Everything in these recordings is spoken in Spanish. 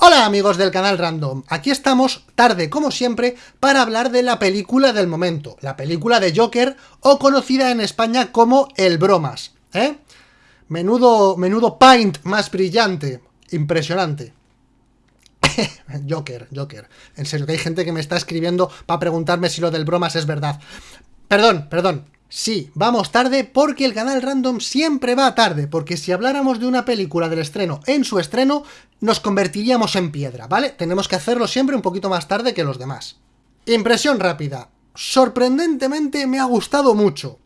Hola amigos del canal Random, aquí estamos, tarde como siempre, para hablar de la película del momento, la película de Joker, o conocida en España como El Bromas, ¿eh? Menudo, menudo paint más brillante, impresionante. Joker, Joker. En serio, que hay gente que me está escribiendo para preguntarme si lo del bromas es verdad. Perdón, perdón, Sí, vamos tarde porque el canal Random siempre va tarde, porque si habláramos de una película del estreno en su estreno, nos convertiríamos en piedra, ¿vale? Tenemos que hacerlo siempre un poquito más tarde que los demás. Impresión rápida. Sorprendentemente me ha gustado mucho.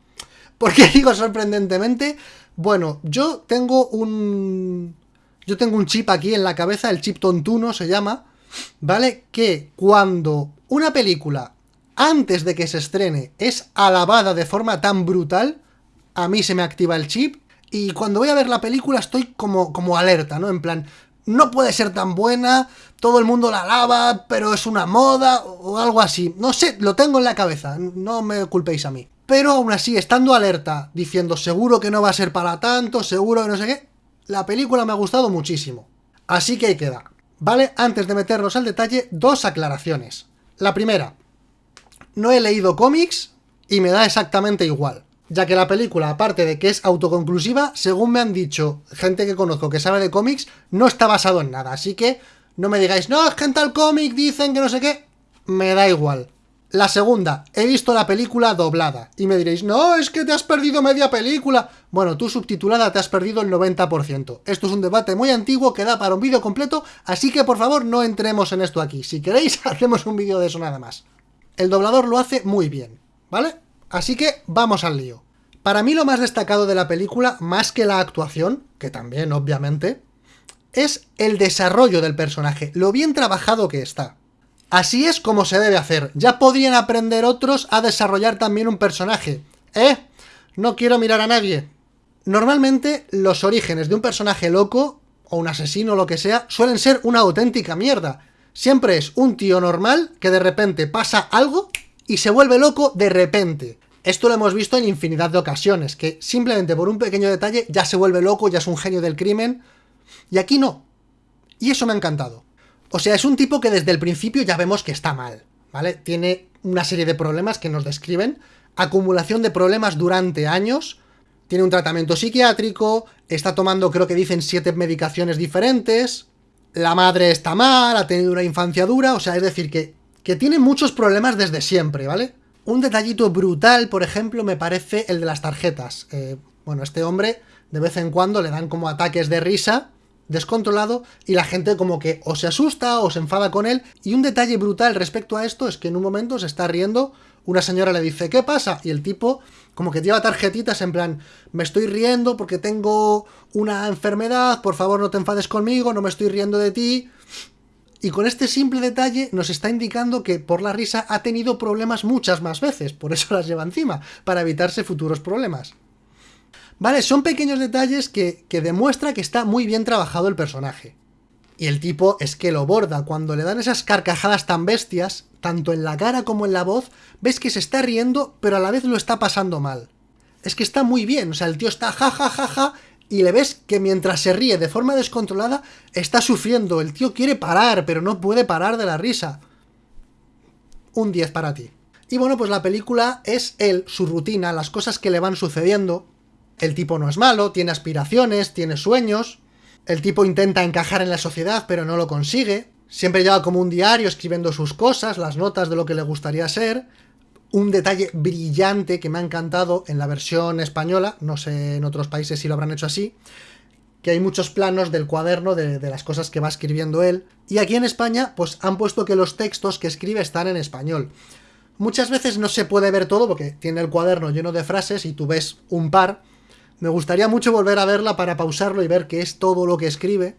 ¿Por qué digo sorprendentemente? Bueno, yo tengo un... Yo tengo un chip aquí en la cabeza, el chip tontuno se llama, ¿vale? Que cuando una película antes de que se estrene es alabada de forma tan brutal, a mí se me activa el chip y cuando voy a ver la película estoy como, como alerta, ¿no? En plan, no puede ser tan buena, todo el mundo la alaba, pero es una moda o algo así. No sé, lo tengo en la cabeza, no me culpéis a mí. Pero aún así, estando alerta, diciendo seguro que no va a ser para tanto, seguro que no sé qué, la película me ha gustado muchísimo. Así que ahí queda. ¿Vale? Antes de meternos al detalle, dos aclaraciones. La primera, no he leído cómics y me da exactamente igual. Ya que la película, aparte de que es autoconclusiva, según me han dicho gente que conozco que sabe de cómics, no está basado en nada. Así que no me digáis, no, es que en tal cómic dicen que no sé qué. Me da igual. La segunda, he visto la película doblada. Y me diréis, no, es que te has perdido media película. Bueno, tú subtitulada te has perdido el 90%. Esto es un debate muy antiguo que da para un vídeo completo, así que por favor no entremos en esto aquí. Si queréis, hacemos un vídeo de eso nada más el doblador lo hace muy bien, ¿vale? Así que vamos al lío. Para mí lo más destacado de la película, más que la actuación, que también obviamente, es el desarrollo del personaje, lo bien trabajado que está. Así es como se debe hacer, ya podrían aprender otros a desarrollar también un personaje. ¿Eh? No quiero mirar a nadie. Normalmente los orígenes de un personaje loco, o un asesino o lo que sea, suelen ser una auténtica mierda, Siempre es un tío normal que de repente pasa algo y se vuelve loco de repente. Esto lo hemos visto en infinidad de ocasiones, que simplemente por un pequeño detalle ya se vuelve loco, ya es un genio del crimen, y aquí no. Y eso me ha encantado. O sea, es un tipo que desde el principio ya vemos que está mal, ¿vale? Tiene una serie de problemas que nos describen, acumulación de problemas durante años, tiene un tratamiento psiquiátrico, está tomando, creo que dicen, siete medicaciones diferentes, la madre está mal, ha tenido una infancia dura, o sea, es decir, que, que tiene muchos problemas desde siempre, ¿vale? Un detallito brutal, por ejemplo, me parece el de las tarjetas. Eh, bueno, este hombre de vez en cuando le dan como ataques de risa, descontrolado, y la gente como que o se asusta o se enfada con él. Y un detalle brutal respecto a esto es que en un momento se está riendo, una señora le dice, ¿qué pasa? Y el tipo como que lleva tarjetitas en plan, me estoy riendo porque tengo una enfermedad, por favor no te enfades conmigo, no me estoy riendo de ti. Y con este simple detalle nos está indicando que por la risa ha tenido problemas muchas más veces, por eso las lleva encima, para evitarse futuros problemas. Vale, son pequeños detalles que, que demuestra que está muy bien trabajado el personaje. Y el tipo es que lo borda, cuando le dan esas carcajadas tan bestias, tanto en la cara como en la voz, ves que se está riendo, pero a la vez lo está pasando mal. Es que está muy bien, o sea, el tío está ja ja ja ja, y le ves que mientras se ríe de forma descontrolada, está sufriendo. El tío quiere parar, pero no puede parar de la risa. Un 10 para ti. Y bueno, pues la película es él, su rutina, las cosas que le van sucediendo. El tipo no es malo, tiene aspiraciones, tiene sueños, el tipo intenta encajar en la sociedad, pero no lo consigue. Siempre lleva como un diario escribiendo sus cosas, las notas de lo que le gustaría ser. Un detalle brillante que me ha encantado en la versión española, no sé en otros países si lo habrán hecho así, que hay muchos planos del cuaderno de, de, las cosas que va escribiendo él. Y aquí en España, pues han puesto que los textos que escribe están en español. Muchas veces no se puede ver todo porque tiene el cuaderno lleno de frases y tú ves un par, me gustaría mucho volver a verla para pausarlo y ver qué es todo lo que escribe,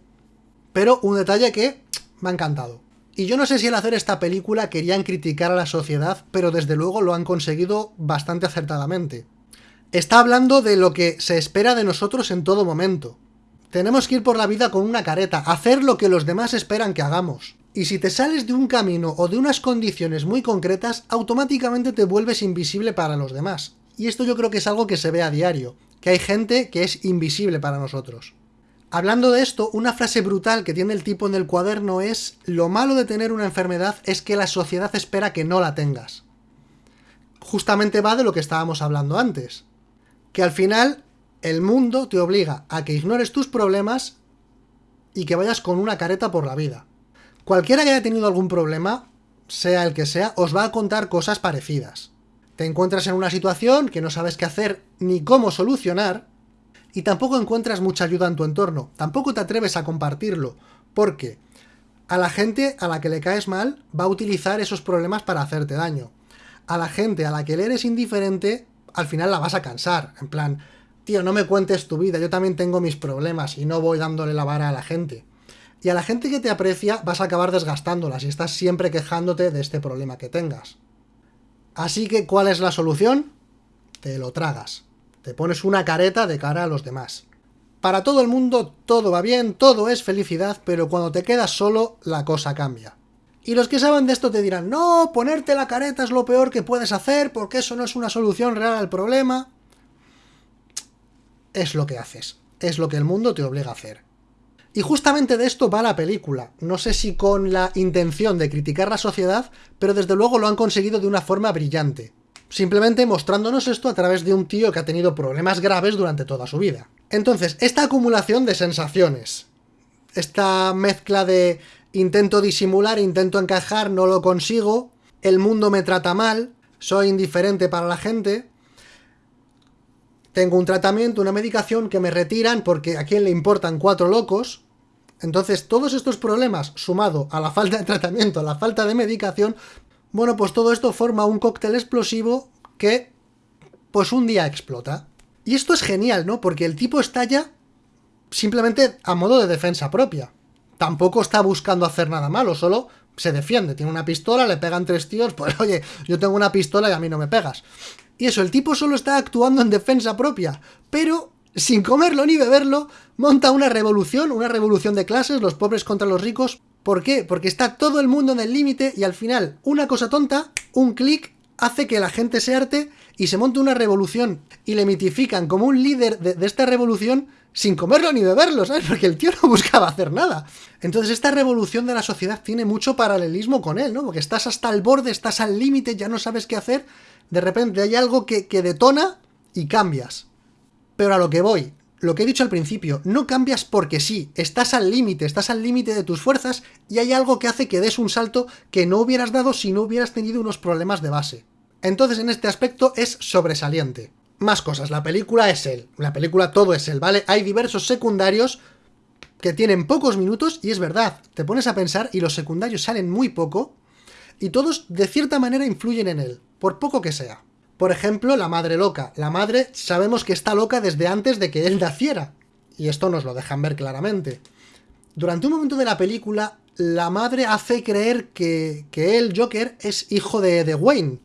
pero un detalle que me ha encantado. Y yo no sé si al hacer esta película querían criticar a la sociedad, pero desde luego lo han conseguido bastante acertadamente. Está hablando de lo que se espera de nosotros en todo momento. Tenemos que ir por la vida con una careta, hacer lo que los demás esperan que hagamos. Y si te sales de un camino o de unas condiciones muy concretas, automáticamente te vuelves invisible para los demás. Y esto yo creo que es algo que se ve a diario que hay gente que es invisible para nosotros. Hablando de esto, una frase brutal que tiene el tipo en el cuaderno es lo malo de tener una enfermedad es que la sociedad espera que no la tengas. Justamente va de lo que estábamos hablando antes. Que al final el mundo te obliga a que ignores tus problemas y que vayas con una careta por la vida. Cualquiera que haya tenido algún problema, sea el que sea, os va a contar cosas parecidas. Te encuentras en una situación que no sabes qué hacer ni cómo solucionar, y tampoco encuentras mucha ayuda en tu entorno, tampoco te atreves a compartirlo, porque a la gente a la que le caes mal va a utilizar esos problemas para hacerte daño. A la gente a la que le eres indiferente, al final la vas a cansar, en plan, tío, no me cuentes tu vida, yo también tengo mis problemas y no voy dándole la vara a la gente. Y a la gente que te aprecia vas a acabar desgastándola si estás siempre quejándote de este problema que tengas. Así que, ¿cuál es la solución? Te lo tragas. Te pones una careta de cara a los demás. Para todo el mundo todo va bien, todo es felicidad, pero cuando te quedas solo, la cosa cambia. Y los que saben de esto te dirán, no, ponerte la careta es lo peor que puedes hacer, porque eso no es una solución real al problema. Es lo que haces, es lo que el mundo te obliga a hacer. Y justamente de esto va la película. No sé si con la intención de criticar la sociedad, pero desde luego lo han conseguido de una forma brillante simplemente mostrándonos esto a través de un tío que ha tenido problemas graves durante toda su vida. Entonces, esta acumulación de sensaciones, esta mezcla de intento disimular, intento encajar, no lo consigo, el mundo me trata mal, soy indiferente para la gente, tengo un tratamiento, una medicación que me retiran porque a quién le importan cuatro locos, entonces todos estos problemas, sumado a la falta de tratamiento, a la falta de medicación, bueno, pues todo esto forma un cóctel explosivo que, pues un día explota. Y esto es genial, ¿no? Porque el tipo estalla simplemente a modo de defensa propia. Tampoco está buscando hacer nada malo, solo se defiende. Tiene una pistola, le pegan tres tíos, pues oye, yo tengo una pistola y a mí no me pegas. Y eso, el tipo solo está actuando en defensa propia, pero sin comerlo ni beberlo, monta una revolución, una revolución de clases, los pobres contra los ricos, ¿Por qué? Porque está todo el mundo en el límite y al final una cosa tonta, un clic, hace que la gente se arte y se monte una revolución y le mitifican como un líder de, esta revolución sin comerlo ni beberlo, ¿sabes? Porque el tío no buscaba hacer nada. Entonces esta revolución de la sociedad tiene mucho paralelismo con él, ¿no? Porque estás hasta el borde, estás al límite, ya no sabes qué hacer, de repente hay algo que, que detona y cambias. Pero a lo que voy, lo que he dicho al principio, no cambias porque sí, estás al límite, estás al límite de tus fuerzas y hay algo que hace que des un salto que no hubieras dado si no hubieras tenido unos problemas de base. Entonces en este aspecto es sobresaliente. Más cosas, la película es él, la película todo es él, ¿vale? Hay diversos secundarios que tienen pocos minutos y es verdad, te pones a pensar y los secundarios salen muy poco y todos de cierta manera influyen en él, por poco que sea. Por ejemplo, la madre loca. La madre sabemos que está loca desde antes de que él naciera. Y esto nos lo dejan ver claramente. Durante un momento de la película, la madre hace creer que, que él, Joker, es hijo de, de Wayne.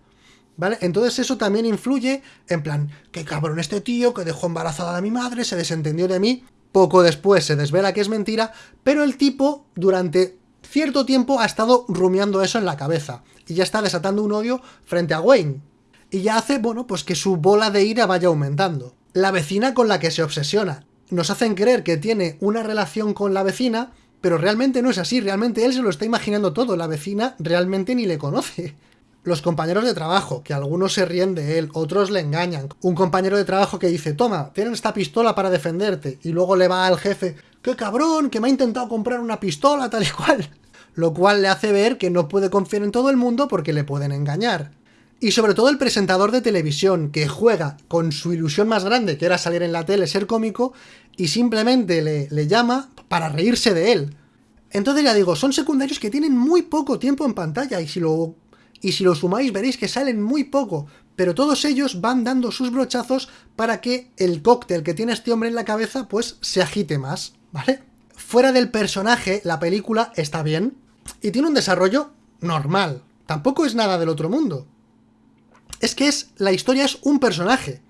¿Vale? Entonces eso también influye en plan, qué cabrón este tío que dejó embarazada a mi madre, se desentendió de mí. Poco después se desvela que es mentira, pero el tipo durante cierto tiempo ha estado rumiando eso en la cabeza. Y ya está desatando un odio frente a Wayne y ya hace, bueno, pues que su bola de ira vaya aumentando. La vecina con la que se obsesiona. Nos hacen creer que tiene una relación con la vecina, pero realmente no es así, realmente él se lo está imaginando todo, la vecina realmente ni le conoce. Los compañeros de trabajo, que algunos se ríen de él, otros le engañan. Un compañero de trabajo que dice, toma, tienen esta pistola para defenderte, y luego le va al jefe, ¡qué cabrón, que me ha intentado comprar una pistola, tal y cual! Lo cual le hace ver que no puede confiar en todo el mundo porque le pueden engañar. Y sobre todo el presentador de televisión, que juega con su ilusión más grande, que era salir en la tele, ser cómico, y simplemente le, le llama para reírse de él. Entonces ya digo, son secundarios que tienen muy poco tiempo en pantalla, y si lo, y si lo sumáis veréis que salen muy poco, pero todos ellos van dando sus brochazos para que el cóctel que tiene este hombre en la cabeza, pues se agite más, ¿vale? Fuera del personaje, la película está bien, y tiene un desarrollo normal, tampoco es nada del otro mundo es que es la historia es un personaje.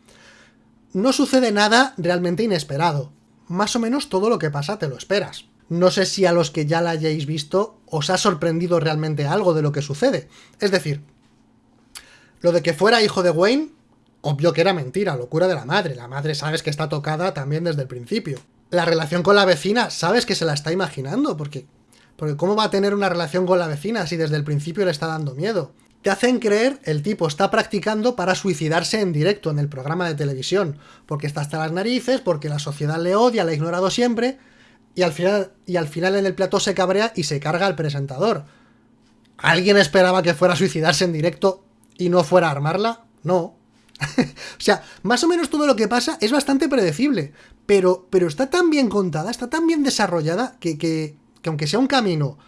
No sucede nada realmente inesperado. Más o menos todo lo que pasa te lo esperas. No sé si a los que ya la hayáis visto os ha sorprendido realmente algo de lo que sucede. Es decir, lo de que fuera hijo de Wayne, obvio que era mentira, locura de la madre. La madre sabes que está tocada también desde el principio. La relación con la vecina, sabes que se la está imaginando, porque, porque ¿cómo va a tener una relación con la vecina si desde el principio le está dando miedo? Te hacen creer el tipo está practicando para suicidarse en directo en el programa de televisión, porque está hasta las narices, porque la sociedad le odia, le ha ignorado siempre, y al final, y al final en el plató se cabrea y se carga al presentador. ¿Alguien esperaba que fuera a suicidarse en directo y no fuera a armarla? No. o sea, más o menos todo lo que pasa es bastante predecible, pero, pero está tan bien contada, está tan bien desarrollada, que, que aunque sea un camino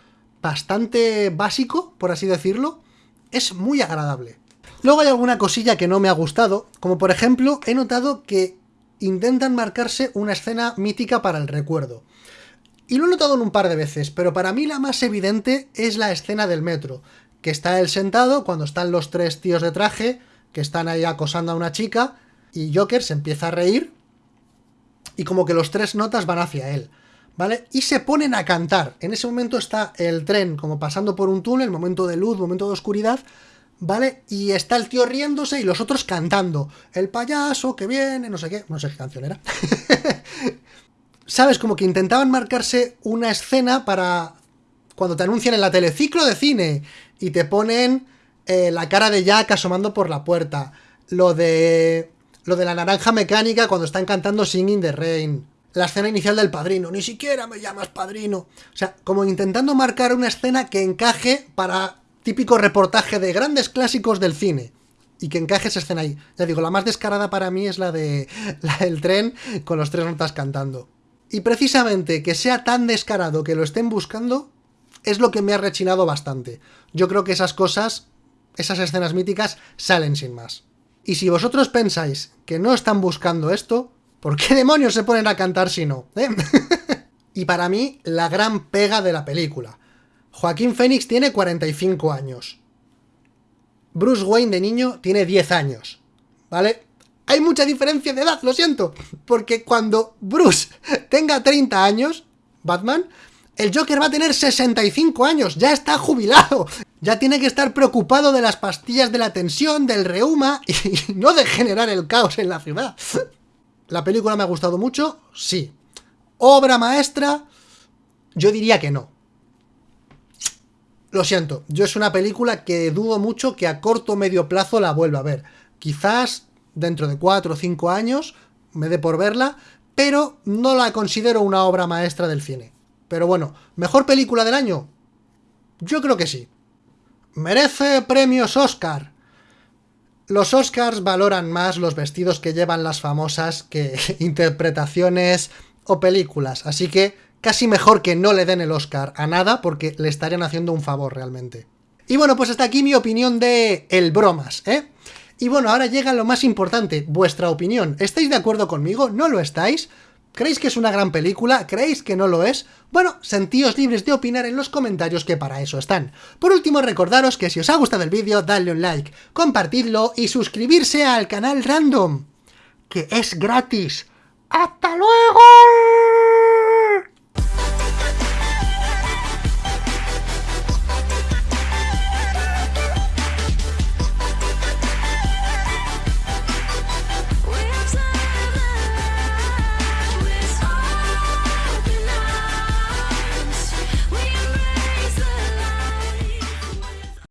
bastante básico, por así decirlo, es muy agradable. Luego hay alguna cosilla que no me ha gustado, como por ejemplo, he notado que intentan marcarse una escena mítica para el recuerdo. Y lo he notado en un par de veces, pero para mí la más evidente es la escena del metro, que está él sentado cuando están los tres tíos de traje, que están ahí acosando a una chica, y Joker se empieza a reír, y como que los tres notas van hacia él, ¿vale? Y se ponen a cantar. En ese momento está el tren como pasando por un túnel, momento de luz, momento de oscuridad, ¿vale? Y está el tío riéndose y los otros cantando. El payaso que viene, no sé qué, no sé qué canción era. ¿sabes? Como que intentaban marcarse una escena para cuando te anuncian en la teleciclo de cine y te ponen eh, la cara de Jack asomando por la puerta. Lo de... Lo de la naranja mecánica cuando están cantando Singing the Rain. La escena inicial del padrino. Ni siquiera me llamas padrino. O sea, como intentando marcar una escena que encaje para típico reportaje de grandes clásicos del cine. Y que encaje esa escena ahí. Ya digo, la más descarada para mí es la de la del tren con los tres notas cantando. Y precisamente que sea tan descarado que lo estén buscando, es lo que me ha rechinado bastante. Yo creo que esas cosas, esas escenas míticas, salen sin más. Y si vosotros pensáis que no están buscando esto, ¿por qué demonios se ponen a cantar si no? ¿Eh? y para mí, la gran pega de la película. Joaquín Phoenix tiene 45 años. Bruce Wayne de niño tiene 10 años. ¿Vale? hay mucha diferencia de edad, lo siento. Porque cuando Bruce tenga 30 años, Batman, el Joker va a tener 65 años, ya está jubilado. Ya tiene que estar preocupado de las pastillas de la tensión, del reuma y no de generar el caos en la ciudad. ¿La película me ha gustado mucho? Sí. ¿Obra maestra? Yo diría que no. Lo siento, yo es una película que dudo mucho que a corto o medio plazo la vuelva a ver. Quizás dentro de 4 o 5 años, me dé por verla, pero no la considero una obra maestra del cine. Pero bueno, ¿mejor película del año? Yo creo que sí. ¿Merece premios Oscar? Los Oscars valoran más los vestidos que llevan las famosas que interpretaciones o películas, así que casi mejor que no le den el Oscar a nada porque le estarían haciendo un favor realmente. Y bueno, pues hasta aquí mi opinión de El Bromas, ¿eh? Y bueno, ahora llega lo más importante, vuestra opinión. ¿Estáis de acuerdo conmigo? ¿No lo estáis? ¿Creéis que es una gran película? ¿Creéis que no lo es? Bueno, sentíos libres de opinar en los comentarios que para eso están. Por último, recordaros que si os ha gustado el vídeo, dadle un like, compartidlo y suscribirse al canal Random, que es gratis. ¡Hasta luego!